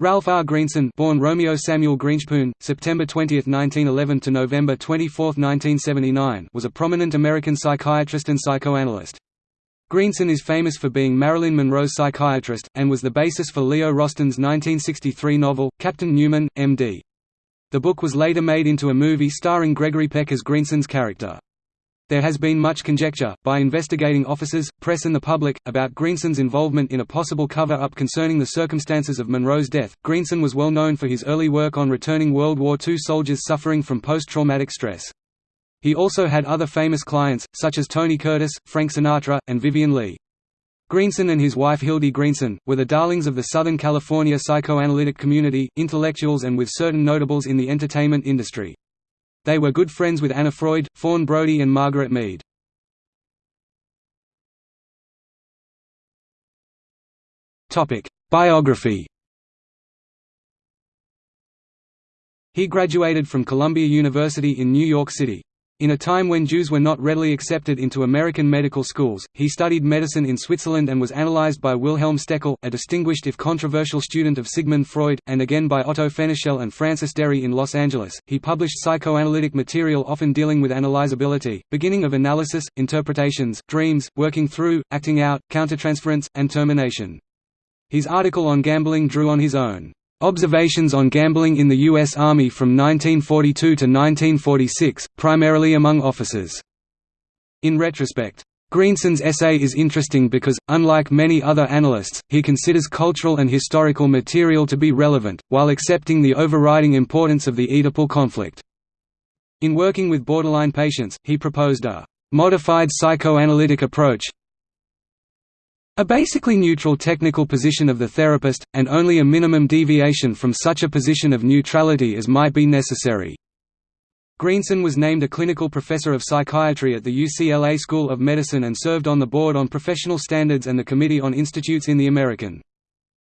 Ralph R. Greenson born Romeo Samuel Grinshpoon, September 20, 1911 to November 24, 1979 was a prominent American psychiatrist and psychoanalyst. Greenson is famous for being Marilyn Monroe's psychiatrist, and was the basis for Leo Rosten's 1963 novel, Captain Newman, M.D. The book was later made into a movie starring Gregory Peck as Greenson's character. There has been much conjecture, by investigating officers, press and the public, about Greenson's involvement in a possible cover-up concerning the circumstances of Monroe's death. Greenson was well known for his early work on returning World War II soldiers suffering from post-traumatic stress. He also had other famous clients, such as Tony Curtis, Frank Sinatra, and Vivien Leigh. Greenson and his wife Hildy Greenson, were the darlings of the Southern California psychoanalytic community, intellectuals and with certain notables in the entertainment industry. They were good friends with Anna Freud, Fawn Brodie and Margaret Mead. Biography He graduated from Columbia University in New York City. In a time when Jews were not readily accepted into American medical schools, he studied medicine in Switzerland and was analyzed by Wilhelm Stekel, a distinguished if controversial student of Sigmund Freud, and again by Otto Fenichel and Frances Deri in Los Angeles. He published psychoanalytic material often dealing with analyzability, beginning of analysis, interpretations, dreams, working through, acting out, countertransference, and termination. His article on gambling drew on his own Observations on Gambling in the U.S. Army from 1942 to 1946, primarily among officers. In retrospect, Greenson's essay is interesting because, unlike many other analysts, he considers cultural and historical material to be relevant, while accepting the overriding importance of the Oedipal conflict. In working with borderline patients, he proposed a «modified psychoanalytic approach», a basically neutral technical position of the therapist, and only a minimum deviation from such a position of neutrality as might be necessary. Greenson was named a clinical professor of psychiatry at the UCLA School of Medicine and served on the Board on Professional Standards and the Committee on Institutes in the American.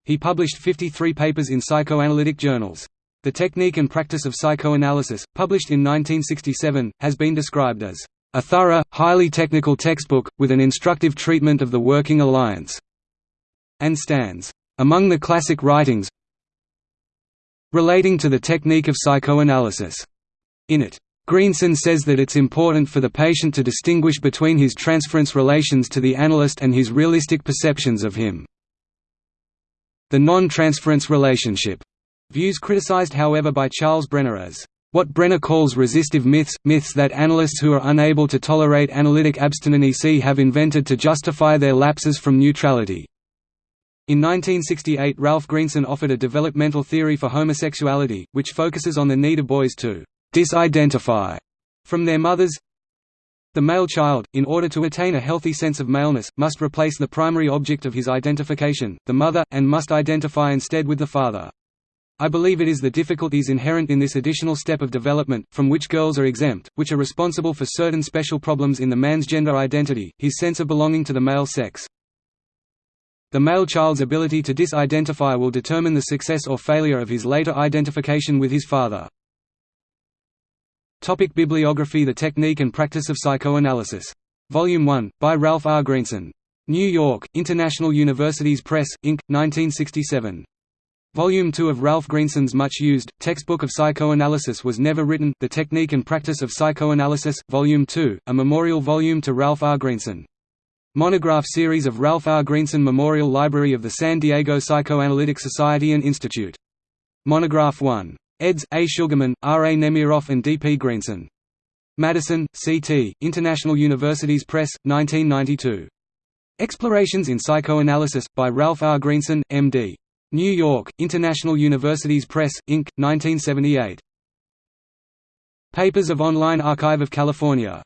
He published 53 papers in psychoanalytic journals. The Technique and Practice of Psychoanalysis, published in 1967, has been described as a thorough, highly technical textbook, with an instructive treatment of the working alliance, and stands among the classic writings relating to the technique of psychoanalysis. In it, Greenson says that it's important for the patient to distinguish between his transference relations to the analyst and his realistic perceptions of him. The non-transference relationship views criticized however by Charles Brenner as what Brenner calls resistive myths, myths that analysts who are unable to tolerate analytic abstinency have invented to justify their lapses from neutrality. In 1968 Ralph Greenson offered a developmental theory for homosexuality, which focuses on the need of boys to «disidentify» from their mothers. The male child, in order to attain a healthy sense of maleness, must replace the primary object of his identification, the mother, and must identify instead with the father. I believe it is the difficulties inherent in this additional step of development, from which girls are exempt, which are responsible for certain special problems in the man's gender identity, his sense of belonging to the male sex. The male child's ability to disidentify will determine the success or failure of his later identification with his father. Topic Bibliography The Technique and Practice of Psychoanalysis. Volume 1, by Ralph R. Greenson. New York, International Universities Press, Inc., 1967. Volume 2 of Ralph Greenson's much-used, Textbook of Psychoanalysis was never written The Technique and Practice of Psychoanalysis, Volume 2, a memorial volume to Ralph R. Greenson. Monograph series of Ralph R. Greenson Memorial Library of the San Diego Psychoanalytic Society and Institute. Monograph 1. Eds. A. Sugarman, R. A. Nemiroff and D. P. Greenson. Madison, C. T., International Universities Press, 1992. Explorations in Psychoanalysis, by Ralph R. Greenson, M.D. New York, International Universities Press, Inc., 1978. Papers of Online Archive of California